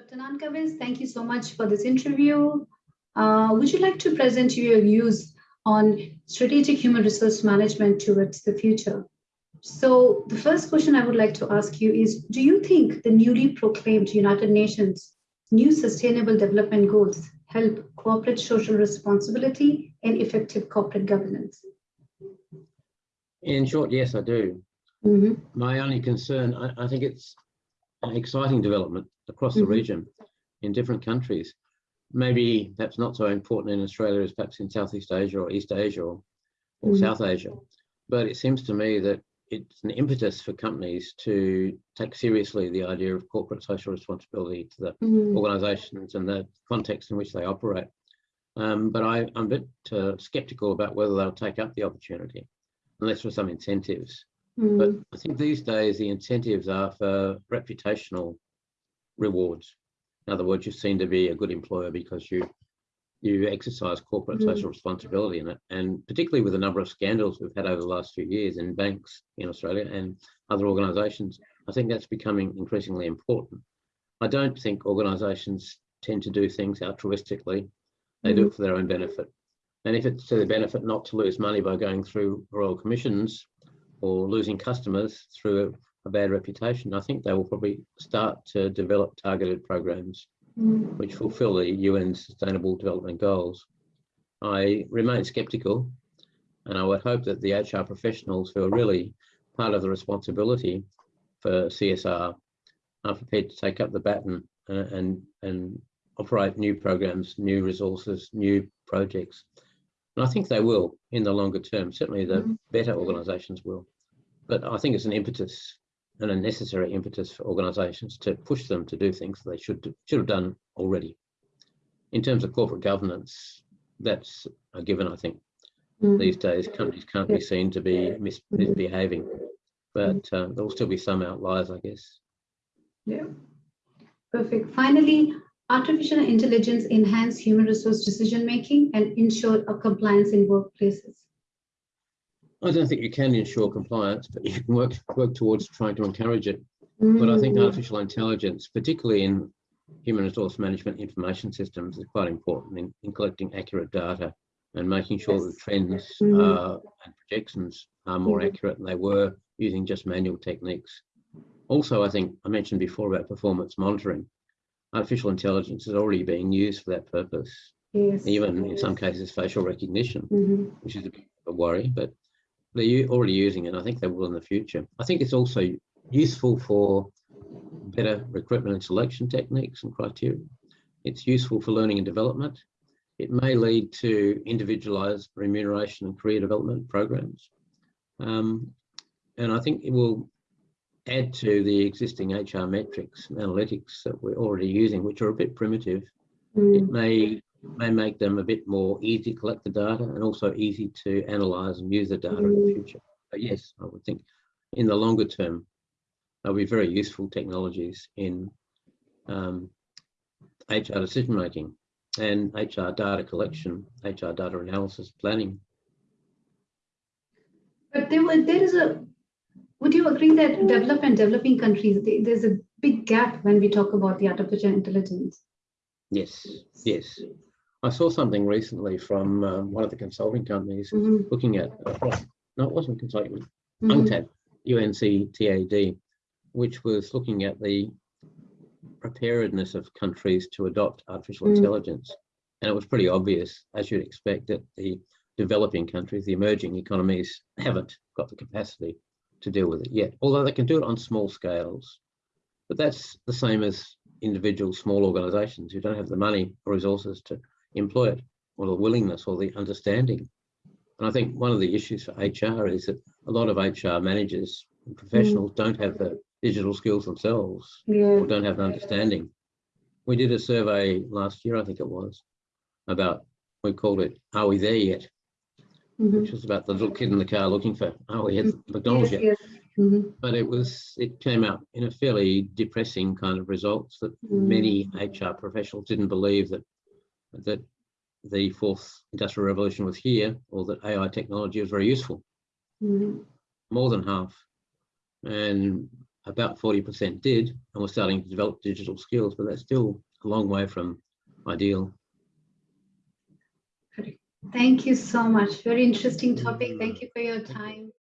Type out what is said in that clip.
Dr. Nankervis, thank you so much for this interview. Uh, would you like to present your views on strategic human resource management towards the future? So the first question I would like to ask you is, do you think the newly proclaimed United Nations new sustainable development goals help corporate social responsibility and effective corporate governance? In short, yes, I do. Mm -hmm. My only concern, I, I, think it's exciting development across the mm -hmm. region in different countries. Maybe that's not so important in Australia as perhaps in Southeast Asia or East Asia or, or mm -hmm. South Asia. But it seems to me that it's an impetus for companies to take seriously the idea of corporate social responsibility to the mm. organizations and the context in which they operate. Um, but I, am a bit uh, skeptical about whether they'll take up the opportunity unless there's some incentives. Mm. But I think these days the incentives are for reputational rewards. In other words, you seem to be a good employer because you you exercise corporate mm. social responsibility in it. And particularly with a number of scandals we've had over the last few years in banks in Australia and other organisations, I think that's becoming increasingly important. I don't think organisations tend to do things altruistically. They mm. do it for their own benefit. And if it's to their benefit not to lose money by going through royal commissions or losing customers through a bad reputation, I think they will probably start to develop targeted programs mm. which fulfill the UN Sustainable Development Goals. I remain skeptical and I would hope that the HR professionals who are really part of the responsibility for CSR are prepared to take up the baton and, and, and operate new programs, new resources, new projects. And I think they will in the longer term, certainly the mm. better organisations will. But I think it's an impetus and a necessary impetus for organisations to push them to do things they should should have done already. In terms of corporate governance, that's a given, I think. Mm. These days, companies can't be seen to be mis misbehaving, but uh, there will still be some outliers, I guess. Yeah, perfect. Finally, artificial intelligence enhance human resource decision making and ensure a compliance in workplaces. I don't think you can ensure compliance, but you can work work towards trying to encourage it. Mm. But I think mm. artificial intelligence, particularly in human resource management information systems, is quite important in, in collecting accurate data and making sure yes. that trends mm. uh, and projections are more mm. accurate than they were using just manual techniques. Also, I think I mentioned before about performance monitoring. Artificial intelligence is already being used for that purpose. Yes. Even in some cases, facial recognition, mm -hmm. which is a bit of a worry, but they're already using it. I think they will in the future. I think it's also useful for better recruitment and selection techniques and criteria. It's useful for learning and development. It may lead to individualized remuneration and career development programs. Um, and I think it will add to the existing HR metrics analytics that we're already using, which are a bit primitive. Mm. It may may make them a bit more easy to collect the data and also easy to analyze and use the data mm. in the mm. future. But yes, I would think in the longer term, they'll be very useful technologies in um, HR decision making and HR data collection, HR data analysis, planning. But there, there is a, would you agree that development, and developing countries, there's a big gap when we talk about the artificial intelligence? Yes, yes. I saw something recently from um, one of the consulting companies mm -hmm. looking at, uh, no, it wasn't consulting, mm -hmm. UNCTAD, UNCTAD, which was looking at the preparedness of countries to adopt artificial mm. intelligence. And it was pretty obvious, as you'd expect, that the developing countries, the emerging economies, haven't got the capacity to deal with it yet, although they can do it on small scales. But that's the same as individual small organizations who don't have the money or resources to employ it, or the willingness or the understanding. And I think one of the issues for HR is that a lot of HR managers and professionals mm. don't have the digital skills themselves yeah. or don't have an understanding. We did a survey last year, I think it was, about, we called it, Are We There Yet? Mm -hmm. Which was about the little kid in the car looking for, oh we had mm-hmm. McDonald's yes, yet? Yes. Mm -hmm. But it was, it came out in a fairly depressing kind of results that mm. many HR professionals didn't believe that that the fourth industrial revolution was here or that AI technology was very useful. Mm -hmm. More than half. And about 40% did, and we're starting to develop digital skills, but that's still a long way from ideal. Thank you so much. Very interesting topic. Thank mm. you for your time.